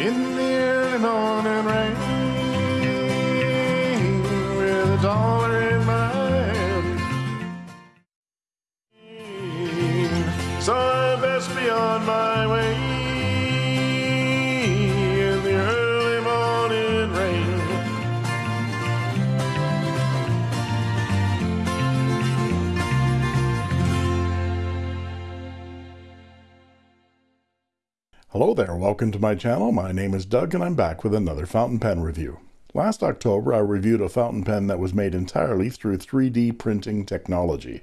in the early morning rain Hello there, welcome to my channel. My name is Doug and I'm back with another fountain pen review. Last October I reviewed a fountain pen that was made entirely through 3D printing technology.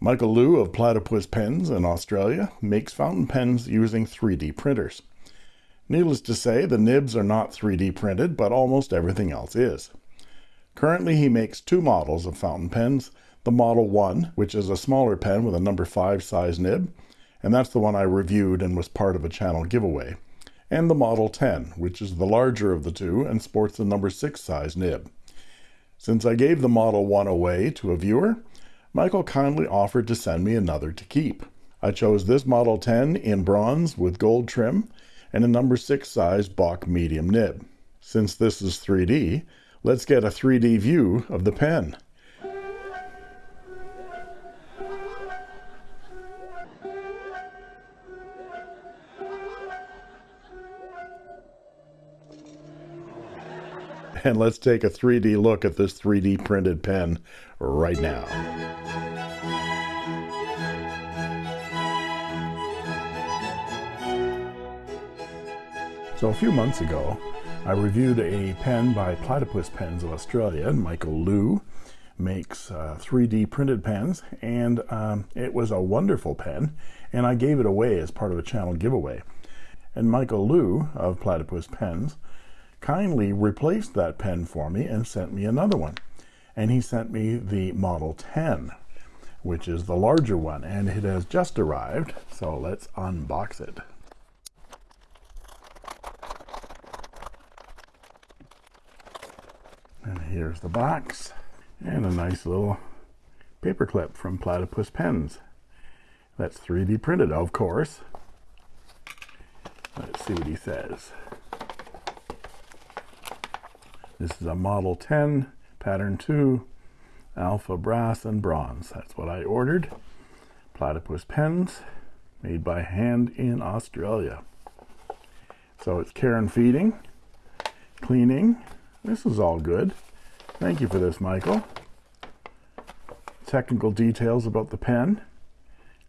Michael Liu of Platypus Pens in Australia makes fountain pens using 3D printers. Needless to say, the nibs are not 3D printed, but almost everything else is. Currently he makes two models of fountain pens, the Model 1, which is a smaller pen with a number 5 size nib, and that's the one I reviewed and was part of a channel giveaway, and the Model 10, which is the larger of the two and sports the number 6 size nib. Since I gave the Model 1 away to a viewer, Michael kindly offered to send me another to keep. I chose this Model 10 in bronze with gold trim and a number 6 size Bock medium nib. Since this is 3D, let's get a 3D view of the pen. And let's take a 3D look at this 3D printed pen right now. So a few months ago, I reviewed a pen by Platypus Pens of Australia. Michael Liu makes uh, 3D printed pens, and um, it was a wonderful pen, and I gave it away as part of a channel giveaway. And Michael Liu of Platypus Pens kindly replaced that pen for me and sent me another one. And he sent me the Model 10, which is the larger one, and it has just arrived. So let's unbox it. And here's the box and a nice little paper clip from Platypus Pens. That's 3D printed, of course. Let's see what he says. This is a Model 10, Pattern 2, Alpha Brass and Bronze. That's what I ordered. Platypus pens, made by hand in Australia. So it's care and feeding, cleaning. This is all good. Thank you for this, Michael. Technical details about the pen.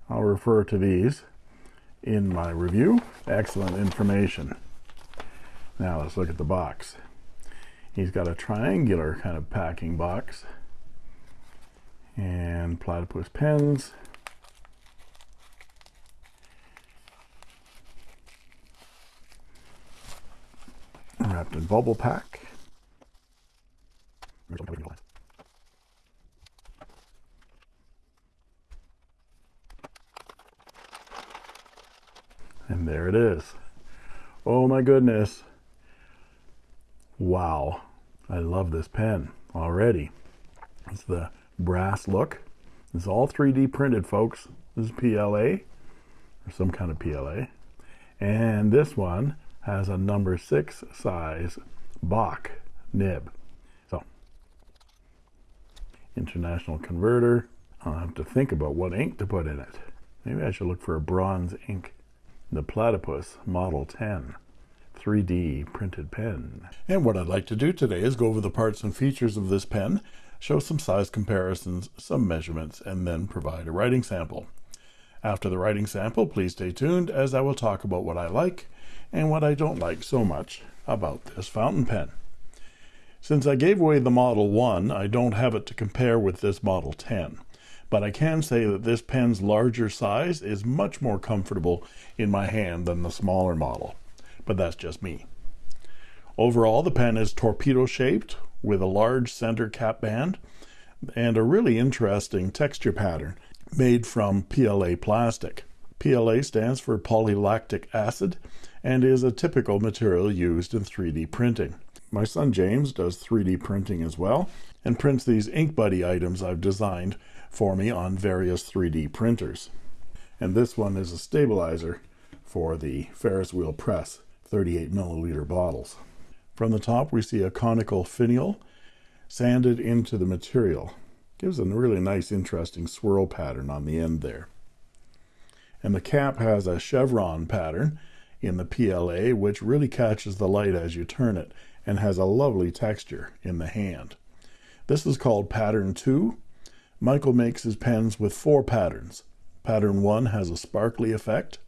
I'll refer to these in my review. Excellent information. Now let's look at the box. He's got a triangular kind of packing box and platypus pens. Wrapped in bubble pack. And there it is. Oh my goodness. Wow. I love this pen already. It's the brass look. It's all 3D printed, folks. This is PLA, or some kind of PLA. And this one has a number six size Bock nib. So, international converter. I'll have to think about what ink to put in it. Maybe I should look for a bronze ink. The Platypus Model 10. 3D printed pen. And what I'd like to do today is go over the parts and features of this pen, show some size comparisons, some measurements, and then provide a writing sample. After the writing sample, please stay tuned as I will talk about what I like and what I don't like so much about this fountain pen. Since I gave away the Model 1, I don't have it to compare with this Model 10 but I can say that this pen's larger size is much more comfortable in my hand than the smaller model but that's just me. Overall, the pen is torpedo shaped with a large center cap band and a really interesting texture pattern made from PLA plastic. PLA stands for polylactic acid and is a typical material used in 3D printing. My son James does 3D printing as well and prints these ink buddy items I've designed for me on various 3D printers. And this one is a stabilizer for the Ferris wheel press 38 milliliter bottles. From the top, we see a conical finial sanded into the material. Gives a really nice, interesting swirl pattern on the end there. And the cap has a chevron pattern in the PLA, which really catches the light as you turn it and has a lovely texture in the hand. This is called pattern 2. Michael makes his pens with four patterns. Pattern 1 has a sparkly effect.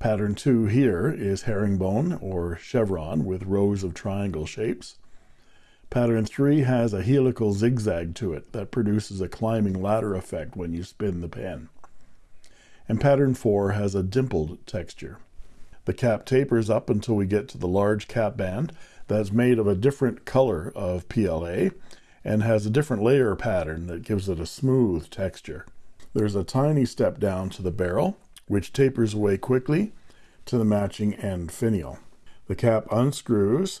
Pattern 2 here is herringbone or chevron with rows of triangle shapes. Pattern 3 has a helical zigzag to it that produces a climbing ladder effect when you spin the pen. And pattern 4 has a dimpled texture. The cap tapers up until we get to the large cap band that's made of a different color of PLA and has a different layer pattern that gives it a smooth texture. There's a tiny step down to the barrel, which tapers away quickly to the matching end finial. The cap unscrews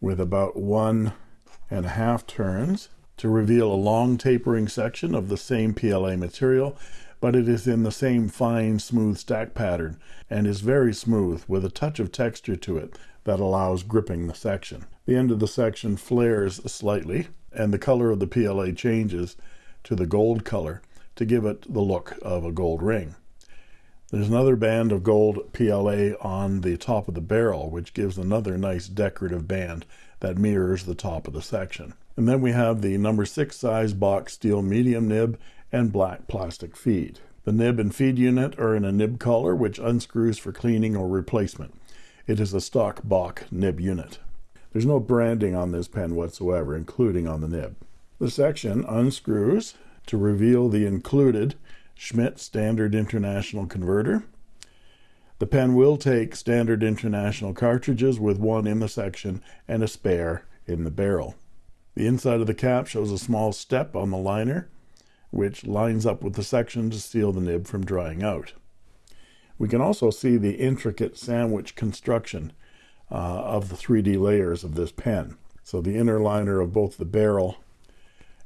with about one and a half turns to reveal a long tapering section of the same PLA material, but it is in the same fine, smooth stack pattern and is very smooth with a touch of texture to it that allows gripping the section. The end of the section flares slightly, and the color of the PLA changes to the gold color to give it the look of a gold ring. There's another band of gold PLA on the top of the barrel, which gives another nice decorative band that mirrors the top of the section. And then we have the number six size Bock steel medium nib and black plastic feed. The nib and feed unit are in a nib collar, which unscrews for cleaning or replacement. It is a stock Bock nib unit. There's no branding on this pen whatsoever, including on the nib. The section unscrews to reveal the included Schmidt Standard International converter. The pen will take standard international cartridges with one in the section and a spare in the barrel. The inside of the cap shows a small step on the liner, which lines up with the section to seal the nib from drying out. We can also see the intricate sandwich construction uh, of the 3D layers of this pen. So the inner liner of both the barrel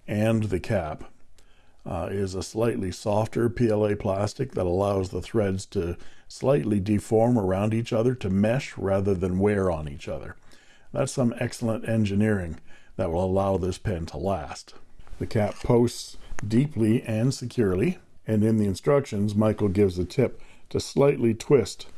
and the cap uh, is a slightly softer PLA plastic that allows the threads to slightly deform around each other to mesh rather than wear on each other. That's some excellent engineering that will allow this pen to last. The cap posts deeply and securely, and in the instructions, Michael gives a tip to slightly twist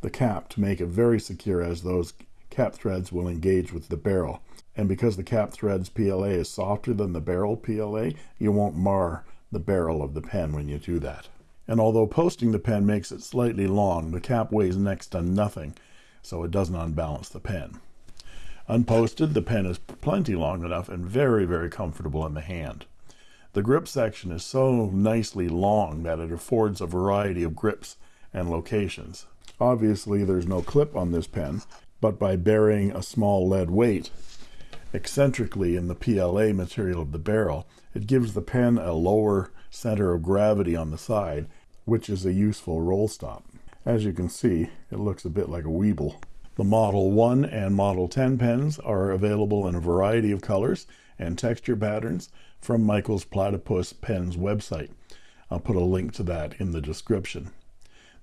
the cap to make it very secure as those cap threads will engage with the barrel. And because the cap threads PLA is softer than the barrel PLA, you won't mar the barrel of the pen when you do that. And although posting the pen makes it slightly long, the cap weighs next to nothing, so it doesn't unbalance the pen. Unposted, the pen is plenty long enough and very, very comfortable in the hand. The grip section is so nicely long that it affords a variety of grips and locations. Obviously, there's no clip on this pen, but by burying a small lead weight eccentrically in the PLA material of the barrel, it gives the pen a lower center of gravity on the side, which is a useful roll stop. As you can see, it looks a bit like a Weeble. The Model 1 and Model 10 pens are available in a variety of colors and texture patterns from Michael's Platypus Pens website. I'll put a link to that in the description.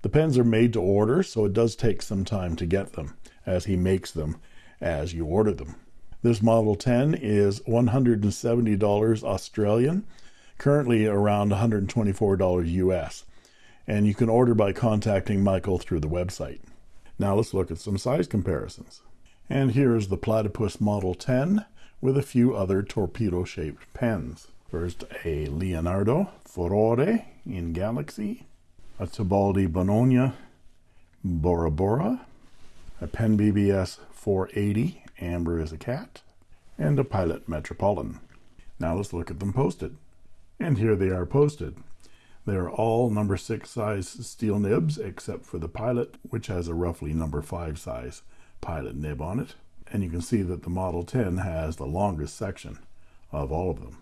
The pens are made to order, so it does take some time to get them, as he makes them as you order them. This Model 10 is $170 Australian, currently around $124 US, and you can order by contacting Michael through the website. Now let's look at some size comparisons. And here is the Platypus Model 10 with a few other torpedo-shaped pens. First, a Leonardo Furore in Galaxy, a Tibaldi Bononia Bora Bora, a Pen BBS 480 Amber is a cat, and a Pilot Metropolitan. Now let's look at them posted. And here they are posted. They are all number 6 size steel nibs except for the Pilot, which has a roughly number 5 size Pilot nib on it. And you can see that the Model 10 has the longest section of all of them.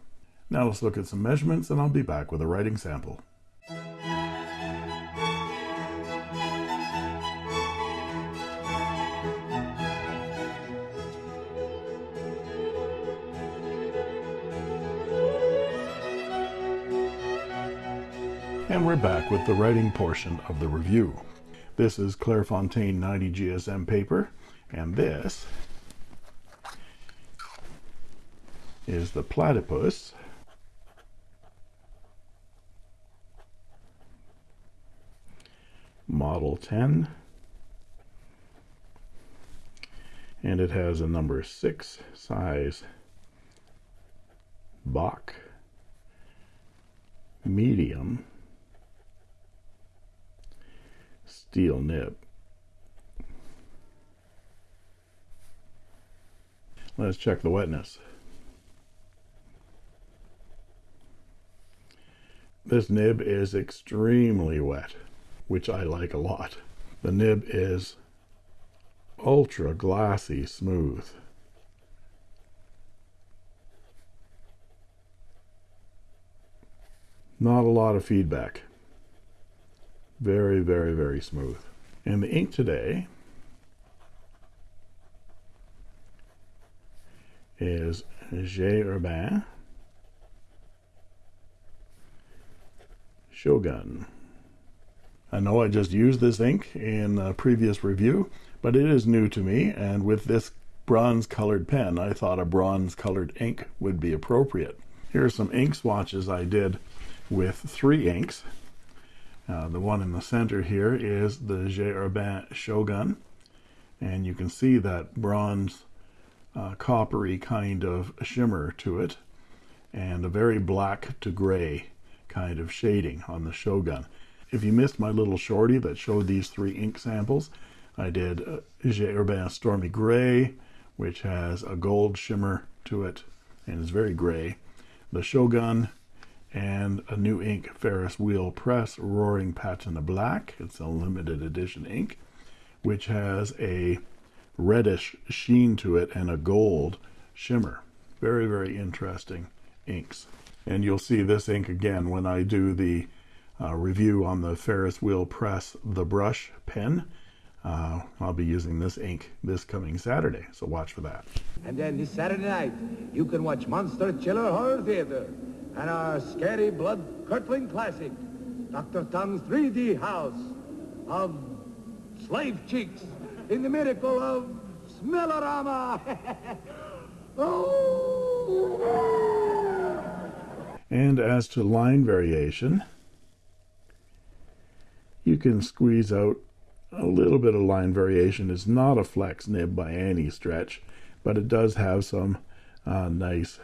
Now let's look at some measurements and I'll be back with a writing sample. And we're back with the writing portion of the review. This is Clairefontaine 90 GSM paper, and this is the platypus. Model 10 and it has a number 6 size Bock medium steel nib. Let's check the wetness. This nib is extremely wet, which I like a lot. The nib is ultra glassy smooth. Not a lot of feedback. Very, very, very smooth. And the ink today is J. Herbin Shogun. I know I just used this ink in a previous review, but it is new to me, and with this bronze colored pen, I thought a bronze colored ink would be appropriate. Here are some ink swatches I did with three inks. Uh, the one in the center here is the J. Shogun, and you can see that bronze uh, coppery kind of shimmer to it, and a very black to gray kind of shading on the Shogun. If you missed my little shorty that showed these three ink samples, I did uh, Stormy Gray, which has a gold shimmer to it and is very gray. The Shogun and a new ink Ferris Wheel Press Roaring Patina Black. It's a limited edition ink, which has a reddish sheen to it and a gold shimmer. Very, very interesting inks and you'll see this ink again when I do the uh, review on the Ferris Wheel Press The Brush pen. Uh, I'll be using this ink this coming Saturday, so watch for that. And then this Saturday night, you can watch Monster Chiller Horror Theater and our scary blood-curdling classic, Dr. Tongue's 3D House of Slave Chicks in the miracle of Smellorama. oh! And as to line variation, you can squeeze out a little bit of line variation. It's not a flex nib by any stretch, but it does have some uh, nice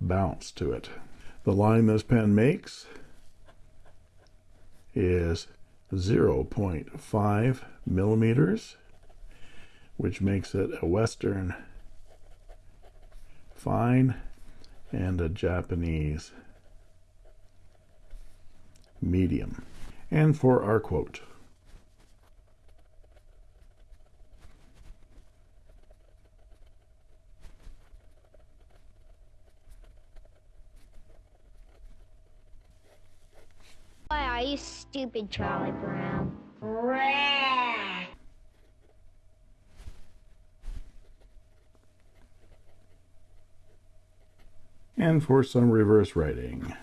bounce to it. The line this pen makes is 0.5 millimeters, which makes it a Western fine and a Japanese medium. And for our quote. Are you stupid, Charlie Brown? and for some reverse writing.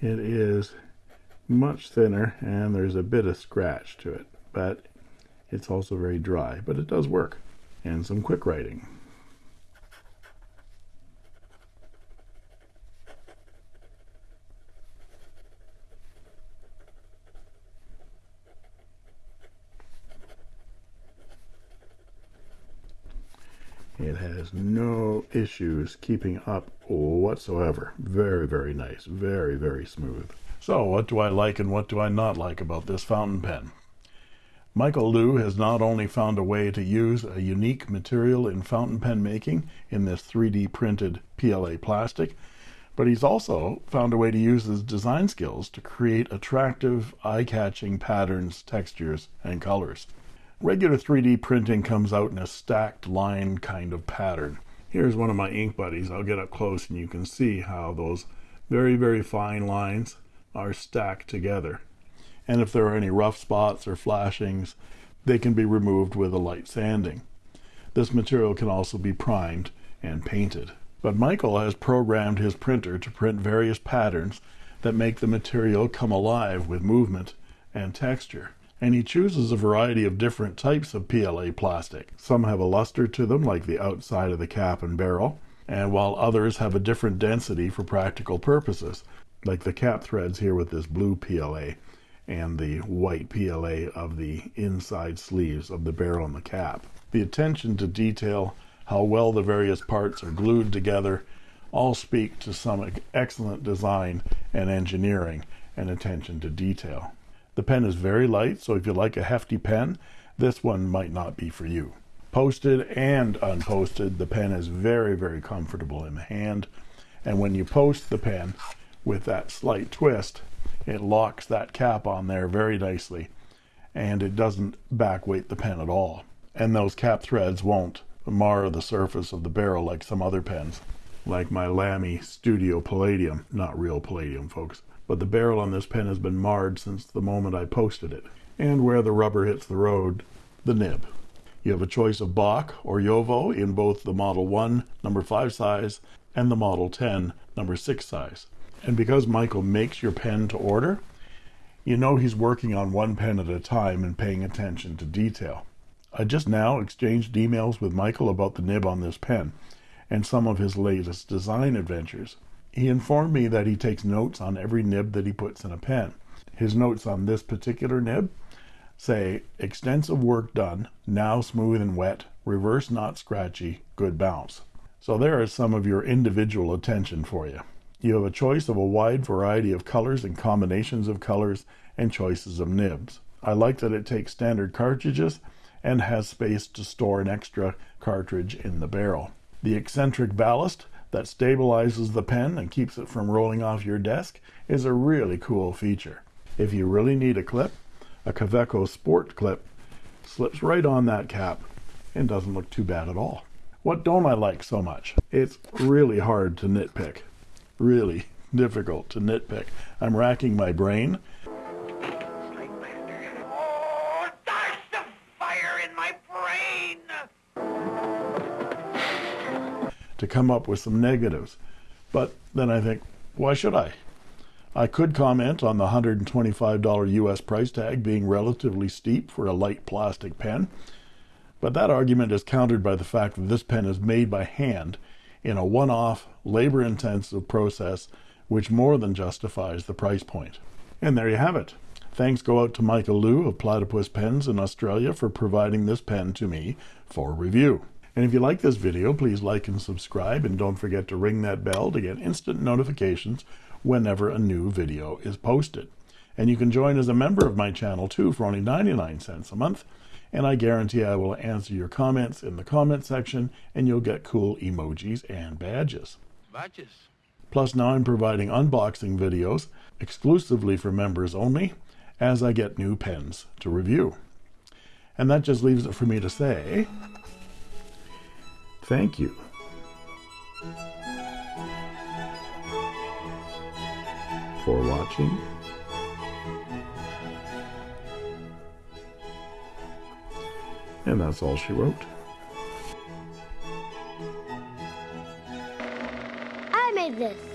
It is much thinner and there's a bit of scratch to it, but it's also very dry, but it does work. And some quick writing. It has no issues keeping up whatsoever. Very, very nice. Very, very smooth. So what do I like and what do I not like about this fountain pen? Michael Liu has not only found a way to use a unique material in fountain pen making in this 3D printed PLA plastic, but he's also found a way to use his design skills to create attractive, eye-catching patterns, textures, and colors. Regular 3D printing comes out in a stacked line kind of pattern. Here's one of my ink buddies. I'll get up close and you can see how those very, very fine lines are stacked together. And if there are any rough spots or flashings, they can be removed with a light sanding. This material can also be primed and painted. But Michael has programmed his printer to print various patterns that make the material come alive with movement and texture. And he chooses a variety of different types of PLA plastic. Some have a luster to them, like the outside of the cap and barrel, and while others have a different density for practical purposes, like the cap threads here with this blue PLA and the white PLA of the inside sleeves of the barrel and the cap. The attention to detail, how well the various parts are glued together, all speak to some excellent design and engineering and attention to detail. The pen is very light, so if you like a hefty pen, this one might not be for you. Posted and unposted, the pen is very, very comfortable in the hand. And when you post the pen with that slight twist, it locks that cap on there very nicely and it doesn't back weight the pen at all. And those cap threads won't mar the surface of the barrel like some other pens, like my Lamy Studio Palladium. Not real palladium, folks. But the barrel on this pen has been marred since the moment I posted it. And where the rubber hits the road, the nib. You have a choice of Bock or JoWo in both the Model 1 number 5 size and the Model 10 number 6 size. And because Michael makes your pen to order, you know he's working on one pen at a time and paying attention to detail. I just now exchanged emails with Michael about the nib on this pen and some of his latest design adventures. He informed me that he takes notes on every nib that he puts in a pen. His notes on this particular nib say extensive work done, now smooth and wet, reverse not scratchy, good bounce. So there is some of your individual attention for you. You have a choice of a wide variety of colors and combinations of colors and choices of nibs. I like that it takes standard cartridges and has space to store an extra cartridge in the barrel. The eccentric ballast that stabilizes the pen and keeps it from rolling off your desk is a really cool feature. If you really need a clip, a Kaweco Sport clip slips right on that cap and doesn't look too bad at all. What don't I like so much? It's really hard to nitpick really difficult to nitpick. I'm racking my brain. Come up with some negatives. But then I think, why should I? I could comment on the $125 US price tag being relatively steep for a light plastic pen, but that argument is countered by the fact that this pen is made by hand in a one off, labor intensive process which more than justifies the price point. And there you have it. Thanks go out to Michael Liu of Platypus Pens in Australia for providing this pen to me for review. And if you like this video, please like and subscribe, and don't forget to ring that bell to get instant notifications whenever a new video is posted. And you can join as a member of my channel too for only 99 cents a month and I guarantee I will answer your comments in the comment section and you'll get cool emojis and badges. Badges? Plus now I'm providing unboxing videos exclusively for members only as I get new pens to review. And that just leaves it for me to say Thank you. For watching. And that's all she wrote. I made this.